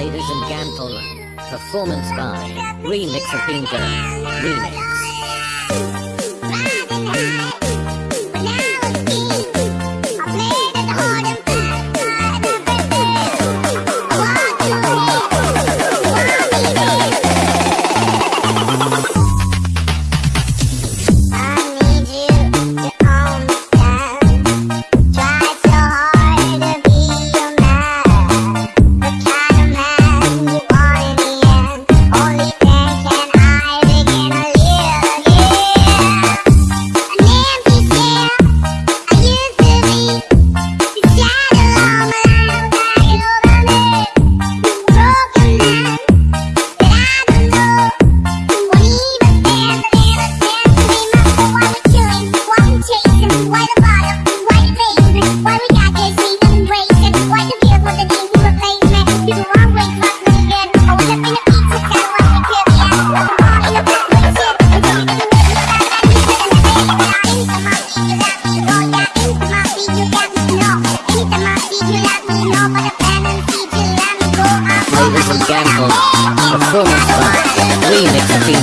ladies and gentlemen. Performance by Remix of Bingo. Remix.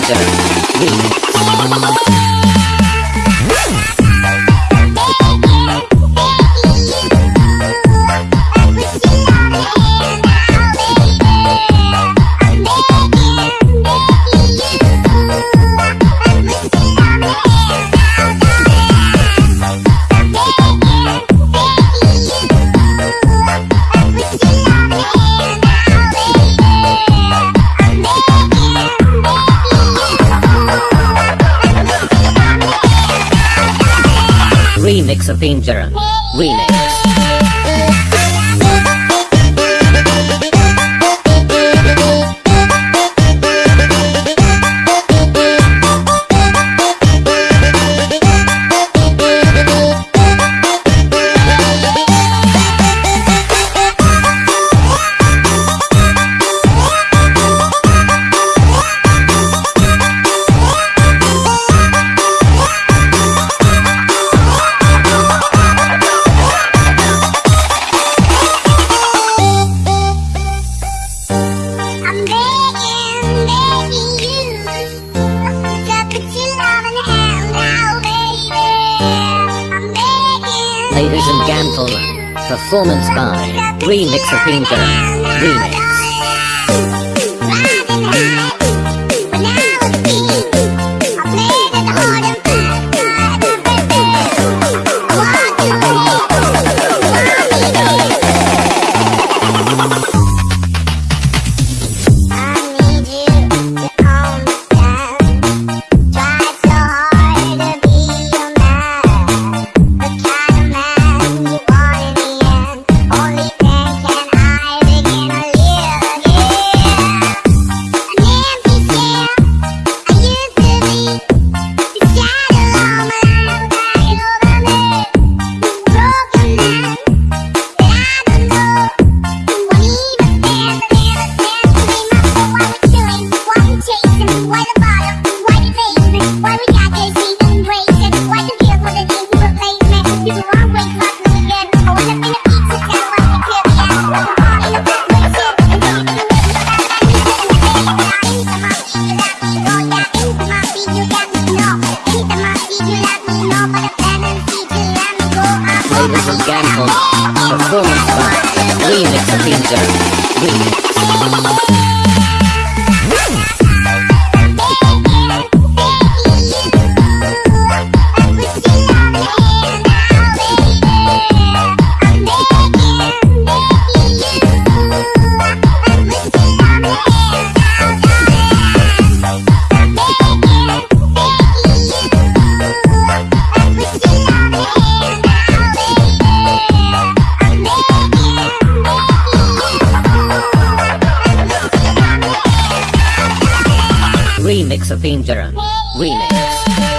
Remix Josephine Duran remix. Gamful. Performance by Remix of Painter. Remix. Performance Remix Remix Remix of Team Remix.